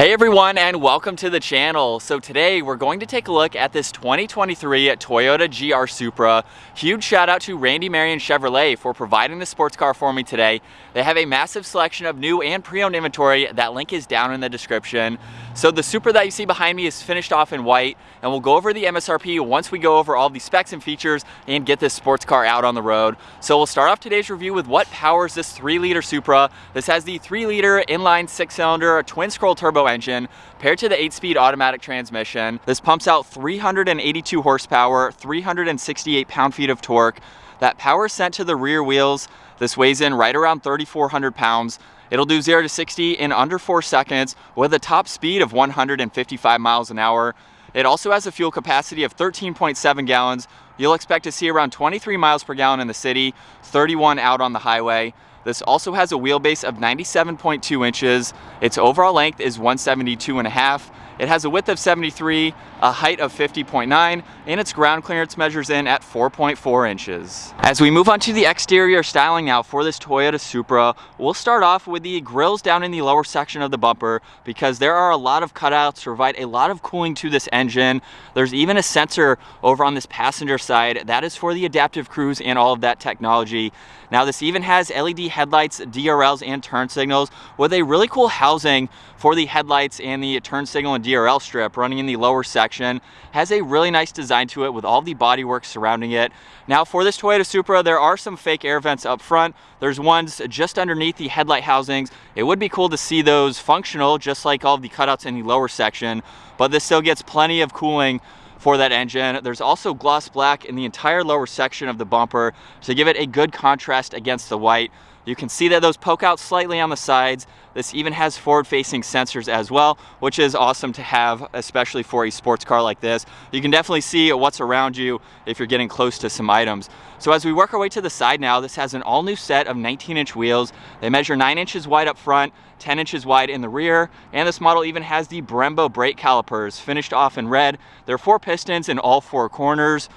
Hey everyone and welcome to the channel. So today we're going to take a look at this 2023 Toyota GR Supra. Huge shout out to Randy Marion Chevrolet for providing the sports car for me today. They have a massive selection of new and pre-owned inventory. That link is down in the description. So the Supra that you see behind me is finished off in white and we'll go over the MSRP once we go over all the specs and features and get this sports car out on the road. So we'll start off today's review with what powers this 3 liter Supra. This has the 3 liter inline 6 cylinder twin scroll turbo engine paired to the 8-speed automatic transmission. This pumps out 382 horsepower, 368 pound-feet of torque. That power sent to the rear wheels. This weighs in right around 3,400 pounds. It'll do 0 to 60 in under 4 seconds with a top speed of 155 miles an hour. It also has a fuel capacity of 13.7 gallons. You'll expect to see around 23 miles per gallon in the city, 31 out on the highway. This also has a wheelbase of 97.2 inches. Its overall length is 172 and a half. It has a width of 73, a height of 50.9, and its ground clearance measures in at 4.4 inches. As we move on to the exterior styling now for this Toyota Supra, we'll start off with the grills down in the lower section of the bumper because there are a lot of cutouts to provide a lot of cooling to this engine. There's even a sensor over on this passenger side that is for the adaptive cruise and all of that technology. Now this even has LED headlights, DRLs, and turn signals with a really cool housing for the headlights and the turn signal and DRL strip running in the lower section. Has a really nice design to it with all the bodywork surrounding it. Now for this Toyota Supra, there are some fake air vents up front. There's ones just underneath the headlight housings. It would be cool to see those functional just like all the cutouts in the lower section, but this still gets plenty of cooling for that engine. There's also gloss black in the entire lower section of the bumper to give it a good contrast against the white. You can see that those poke out slightly on the sides. This even has forward-facing sensors as well, which is awesome to have, especially for a sports car like this. You can definitely see what's around you if you're getting close to some items. So as we work our way to the side now, this has an all-new set of 19-inch wheels. They measure 9 inches wide up front, 10 inches wide in the rear, and this model even has the Brembo brake calipers finished off in red. There are four pistons in all four corners.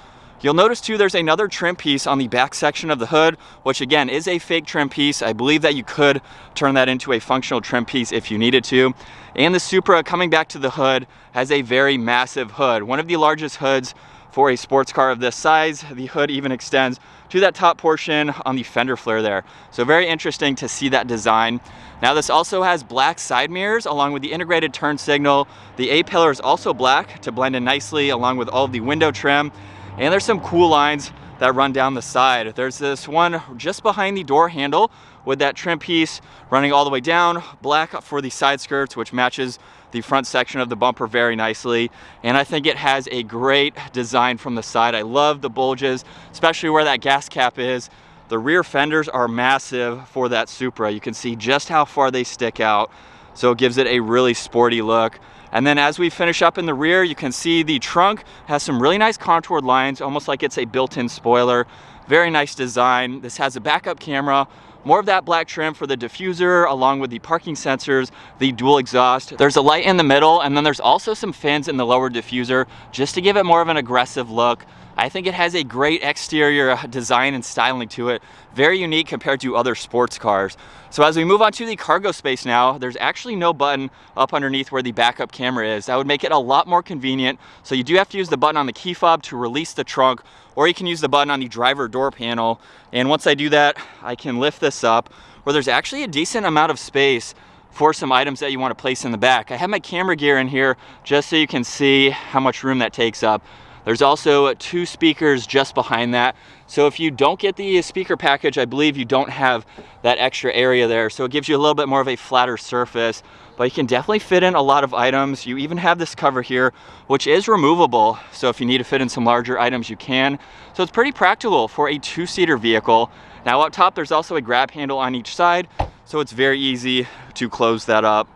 You'll notice too there's another trim piece on the back section of the hood, which again is a fake trim piece. I believe that you could turn that into a functional trim piece if you needed to. And the Supra, coming back to the hood, has a very massive hood. One of the largest hoods for a sports car of this size. The hood even extends to that top portion on the fender flare there. So very interesting to see that design. Now this also has black side mirrors along with the integrated turn signal. The A-pillar is also black to blend in nicely along with all of the window trim. And there's some cool lines that run down the side. There's this one just behind the door handle with that trim piece running all the way down, black for the side skirts, which matches the front section of the bumper very nicely. And I think it has a great design from the side. I love the bulges, especially where that gas cap is. The rear fenders are massive for that Supra. You can see just how far they stick out. So it gives it a really sporty look. And then as we finish up in the rear, you can see the trunk has some really nice contoured lines, almost like it's a built-in spoiler. Very nice design. This has a backup camera, more of that black trim for the diffuser along with the parking sensors, the dual exhaust. There's a light in the middle and then there's also some fins in the lower diffuser just to give it more of an aggressive look. I think it has a great exterior uh, design and styling to it. Very unique compared to other sports cars. So as we move on to the cargo space now, there's actually no button up underneath where the backup camera is. That would make it a lot more convenient. So you do have to use the button on the key fob to release the trunk, or you can use the button on the driver door panel. And once I do that, I can lift this up where there's actually a decent amount of space for some items that you want to place in the back. I have my camera gear in here just so you can see how much room that takes up. There's also uh, two speakers just behind that. So if you don't get the speaker package, I believe you don't have that extra area there. So it gives you a little bit more of a flatter surface, but you can definitely fit in a lot of items. You even have this cover here, which is removable. So if you need to fit in some larger items, you can. So it's pretty practical for a two-seater vehicle. Now up top, there's also a grab handle on each side. So it's very easy to close that up.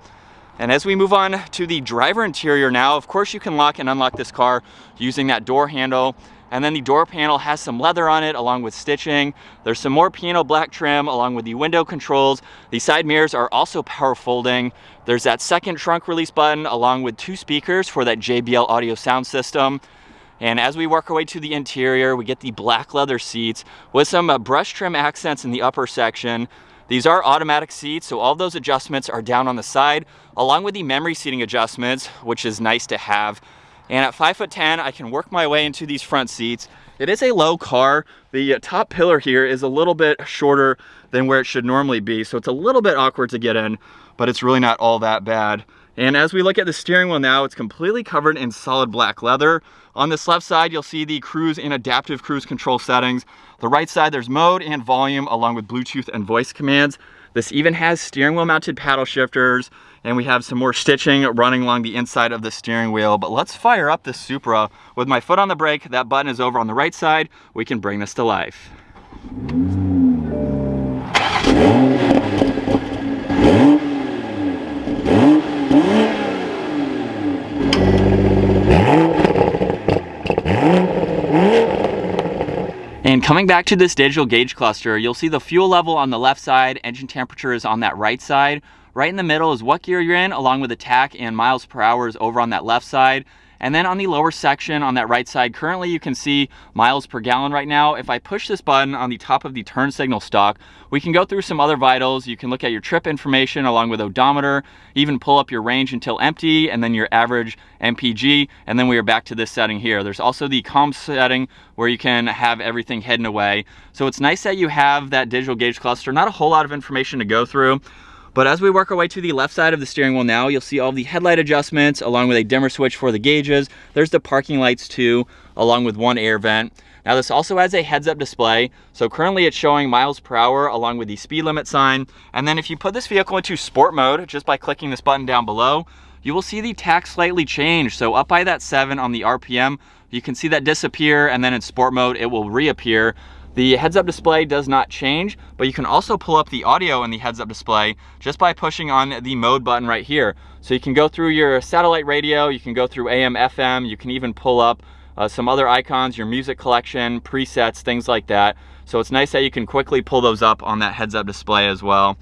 And as we move on to the driver interior now, of course you can lock and unlock this car using that door handle. And then the door panel has some leather on it along with stitching. There's some more piano black trim along with the window controls. The side mirrors are also power folding. There's that second trunk release button along with two speakers for that JBL audio sound system. And as we work our way to the interior, we get the black leather seats with some uh, brush trim accents in the upper section. These are automatic seats, so all those adjustments are down on the side, along with the memory seating adjustments, which is nice to have. And at 5'10", I can work my way into these front seats. It is a low car. The top pillar here is a little bit shorter than where it should normally be, so it's a little bit awkward to get in, but it's really not all that bad. And as we look at the steering wheel now, it's completely covered in solid black leather. On this left side, you'll see the cruise and adaptive cruise control settings. The right side, there's mode and volume along with Bluetooth and voice commands. This even has steering wheel mounted paddle shifters and we have some more stitching running along the inside of the steering wheel. But let's fire up the Supra. With my foot on the brake, that button is over on the right side. We can bring this to life. Coming back to this digital gauge cluster, you'll see the fuel level on the left side, engine temperature is on that right side. Right in the middle is what gear you're in, along with the and miles per hour is over on that left side. And then on the lower section on that right side, currently you can see miles per gallon right now. If I push this button on the top of the turn signal stalk, we can go through some other vitals. You can look at your trip information along with odometer, even pull up your range until empty, and then your average MPG, and then we are back to this setting here. There's also the COM setting where you can have everything hidden away. So it's nice that you have that digital gauge cluster. Not a whole lot of information to go through. But as we work our way to the left side of the steering wheel now, you'll see all the headlight adjustments along with a dimmer switch for the gauges. There's the parking lights too, along with one air vent. Now this also has a heads up display. So currently it's showing miles per hour along with the speed limit sign. And then if you put this vehicle into sport mode, just by clicking this button down below, you will see the tach slightly change. So up by that seven on the RPM, you can see that disappear and then in sport mode, it will reappear. The heads up display does not change, but you can also pull up the audio in the heads up display just by pushing on the mode button right here. So you can go through your satellite radio, you can go through AM, FM, you can even pull up uh, some other icons, your music collection, presets, things like that. So it's nice that you can quickly pull those up on that heads up display as well.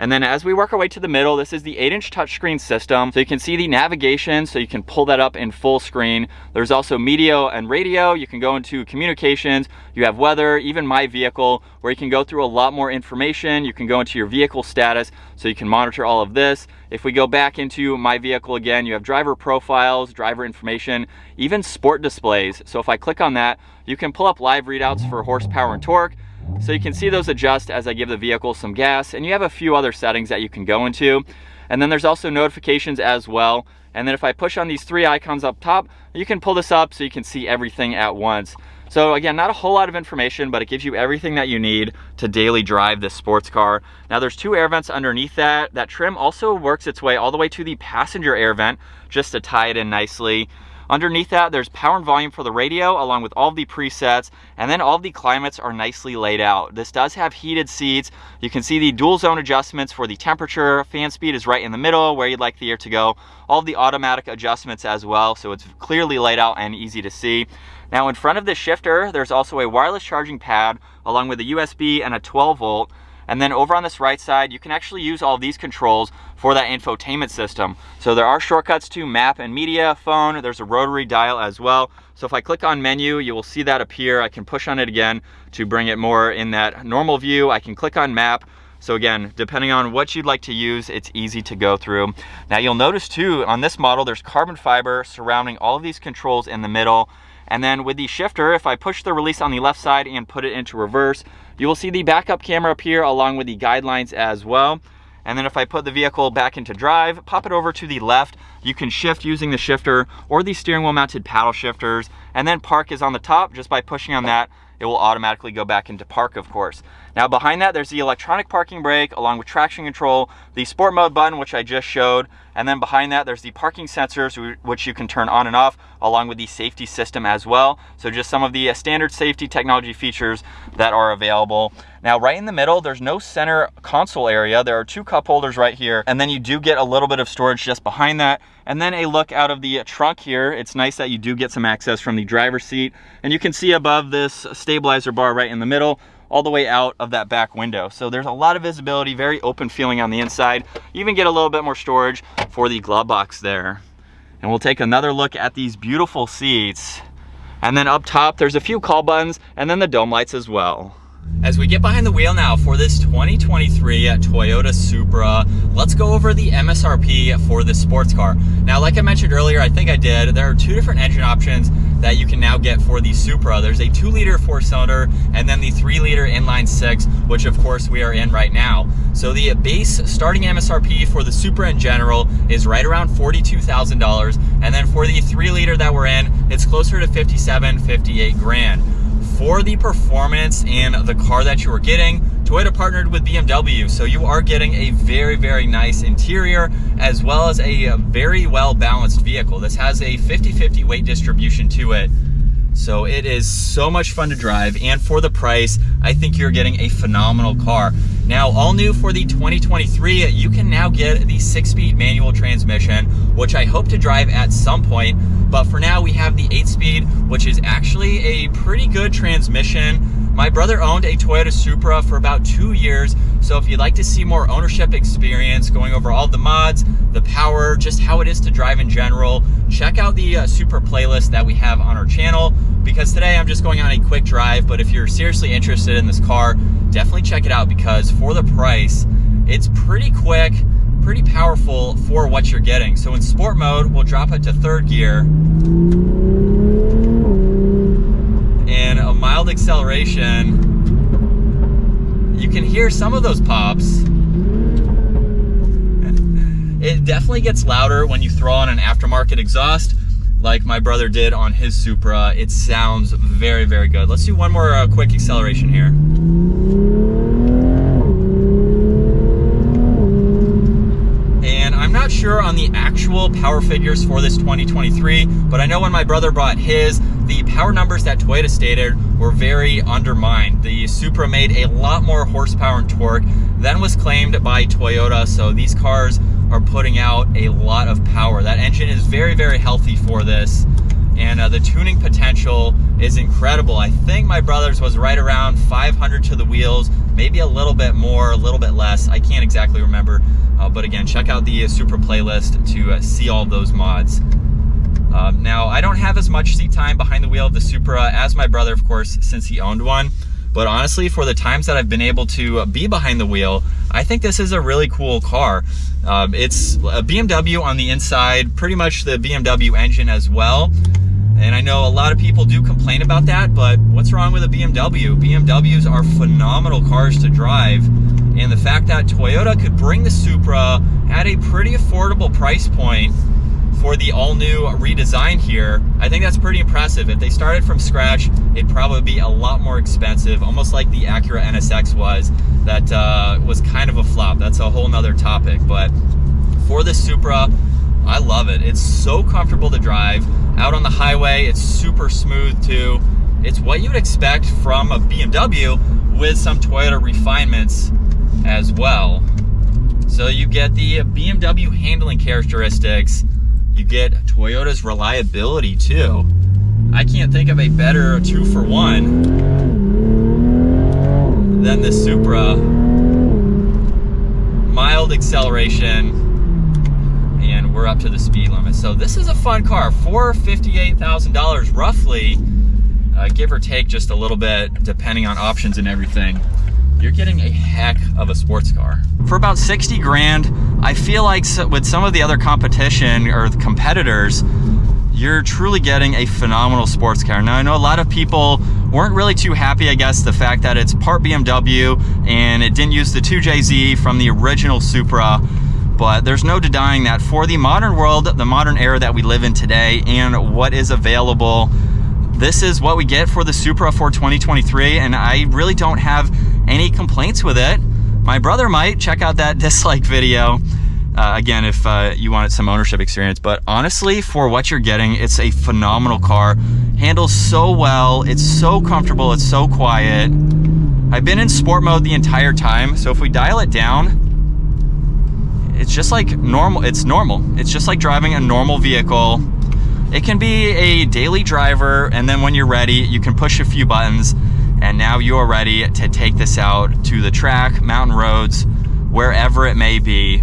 And then as we work our way to the middle, this is the 8-inch touchscreen system. So you can see the navigation, so you can pull that up in full screen. There's also media and radio. You can go into communications. You have weather, even my vehicle, where you can go through a lot more information. You can go into your vehicle status, so you can monitor all of this. If we go back into my vehicle again, you have driver profiles, driver information, even sport displays. So if I click on that, you can pull up live readouts for horsepower and torque. So you can see those adjust as I give the vehicle some gas and you have a few other settings that you can go into. And then there's also notifications as well. And then if I push on these three icons up top, you can pull this up so you can see everything at once. So again, not a whole lot of information, but it gives you everything that you need to daily drive this sports car. Now there's two air vents underneath that. That trim also works its way all the way to the passenger air vent just to tie it in nicely. Underneath that, there's power and volume for the radio along with all the presets, and then all the climates are nicely laid out. This does have heated seats. You can see the dual zone adjustments for the temperature. Fan speed is right in the middle where you'd like the air to go. All the automatic adjustments as well, so it's clearly laid out and easy to see. Now in front of the shifter, there's also a wireless charging pad along with a USB and a 12 volt. And then over on this right side, you can actually use all these controls for that infotainment system. So there are shortcuts to map and media, phone, there's a rotary dial as well. So if I click on menu, you will see that appear. I can push on it again to bring it more in that normal view. I can click on map. So again, depending on what you'd like to use, it's easy to go through. Now you'll notice too, on this model, there's carbon fiber surrounding all of these controls in the middle. And then with the shifter, if I push the release on the left side and put it into reverse, you will see the backup camera appear along with the guidelines as well. And then if I put the vehicle back into drive, pop it over to the left, you can shift using the shifter or the steering wheel mounted paddle shifters. And then park is on the top just by pushing on that it will automatically go back into park, of course. Now behind that, there's the electronic parking brake along with traction control, the sport mode button, which I just showed, and then behind that, there's the parking sensors, which you can turn on and off, along with the safety system as well. So just some of the uh, standard safety technology features that are available. Now, right in the middle, there's no center console area. There are two cup holders right here, and then you do get a little bit of storage just behind that. And then a look out of the trunk here. It's nice that you do get some access from the driver's seat. And you can see above this stabilizer bar right in the middle, all the way out of that back window. So there's a lot of visibility, very open feeling on the inside. You even get a little bit more storage for the glove box there. And we'll take another look at these beautiful seats. And then up top, there's a few call buttons and then the dome lights as well. As we get behind the wheel now for this 2023 Toyota Supra, let's go over the MSRP for this sports car. Now, like I mentioned earlier, I think I did, there are two different engine options that you can now get for the Supra. There's a two liter four cylinder and then the three liter inline which of course we are in right now. So the base starting MSRP for the Supra in general is right around $42,000. And then for the three liter that we're in, it's closer to 57, 58 grand for the performance in the car that you are getting, Toyota partnered with BMW, so you are getting a very, very nice interior as well as a very well balanced vehicle. This has a 50-50 weight distribution to it. So it is so much fun to drive and for the price, I think you're getting a phenomenal car. Now, all new for the 2023, you can now get the six-speed manual transmission, which I hope to drive at some point. But for now, we have the eight-speed, which is actually a pretty good transmission my brother owned a Toyota Supra for about two years, so if you'd like to see more ownership experience, going over all the mods, the power, just how it is to drive in general, check out the uh, Supra playlist that we have on our channel, because today I'm just going on a quick drive, but if you're seriously interested in this car, definitely check it out because for the price, it's pretty quick, pretty powerful for what you're getting. So in sport mode, we'll drop it to third gear. And a mild acceleration, you can hear some of those pops. It definitely gets louder when you throw on an aftermarket exhaust like my brother did on his Supra. It sounds very, very good. Let's do one more uh, quick acceleration here. And I'm not sure on the actual power figures for this 2023, but I know when my brother bought his, the power numbers that Toyota stated were very undermined. The Supra made a lot more horsepower and torque than was claimed by Toyota, so these cars are putting out a lot of power. That engine is very, very healthy for this and uh, the tuning potential is incredible. I think my brother's was right around 500 to the wheels, maybe a little bit more, a little bit less. I can't exactly remember, uh, but again, check out the uh, Supra playlist to uh, see all those mods. Um, now, I don't have as much seat time behind the wheel of the Supra as my brother, of course, since he owned one. But honestly, for the times that I've been able to uh, be behind the wheel, I think this is a really cool car. Um, it's a BMW on the inside, pretty much the BMW engine as well. And I know a lot of people do complain about that, but what's wrong with a BMW? BMWs are phenomenal cars to drive. And the fact that Toyota could bring the Supra at a pretty affordable price point for the all new redesign here, I think that's pretty impressive. If they started from scratch, it'd probably be a lot more expensive, almost like the Acura NSX was, that uh, was kind of a flop. That's a whole nother topic. But for the Supra, I love it. It's so comfortable to drive. Out on the highway, it's super smooth too. It's what you'd expect from a BMW with some Toyota refinements as well. So you get the BMW handling characteristics, you get Toyota's reliability too. I can't think of a better two for one than the Supra. Mild acceleration, and we're up to the speed limit. So this is a fun car for $58,000 roughly, uh, give or take just a little bit depending on options and everything. You're getting a heck of a sports car. For about 60 grand, I feel like with some of the other competition or the competitors, you're truly getting a phenomenal sports car. Now I know a lot of people weren't really too happy, I guess, the fact that it's part BMW and it didn't use the 2JZ from the original Supra but there's no denying that for the modern world, the modern era that we live in today, and what is available, this is what we get for the Supra for 2023, and I really don't have any complaints with it. My brother might check out that dislike video. Uh, again, if uh, you wanted some ownership experience, but honestly, for what you're getting, it's a phenomenal car. Handles so well, it's so comfortable, it's so quiet. I've been in sport mode the entire time, so if we dial it down, it's just like normal, it's normal. It's just like driving a normal vehicle. It can be a daily driver and then when you're ready, you can push a few buttons and now you are ready to take this out to the track, mountain roads, wherever it may be.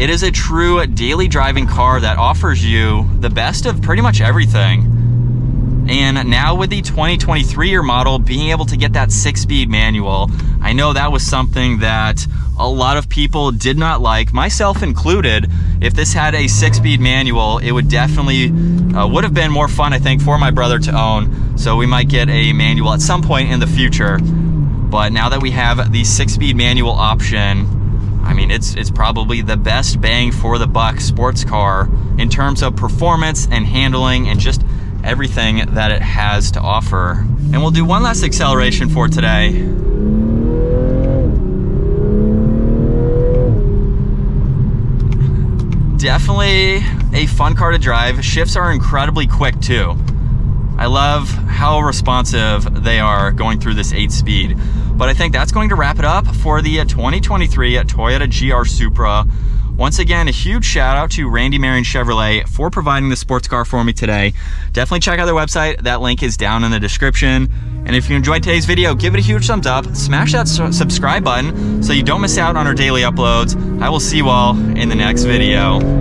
It is a true daily driving car that offers you the best of pretty much everything. And now with the 2023 year model being able to get that six speed manual, I know that was something that a lot of people did not like, myself included. If this had a six speed manual, it would definitely, uh, would have been more fun, I think, for my brother to own. So we might get a manual at some point in the future. But now that we have the six speed manual option, I mean, it's, it's probably the best bang for the buck sports car in terms of performance and handling and just everything that it has to offer. And we'll do one last acceleration for today. Definitely a fun car to drive. Shifts are incredibly quick too. I love how responsive they are going through this eight speed. But I think that's going to wrap it up for the uh, 2023 Toyota GR Supra. Once again, a huge shout out to Randy Marion Chevrolet for providing the sports car for me today. Definitely check out their website. That link is down in the description. And if you enjoyed today's video, give it a huge thumbs up, smash that subscribe button so you don't miss out on our daily uploads. I will see you all in the next video.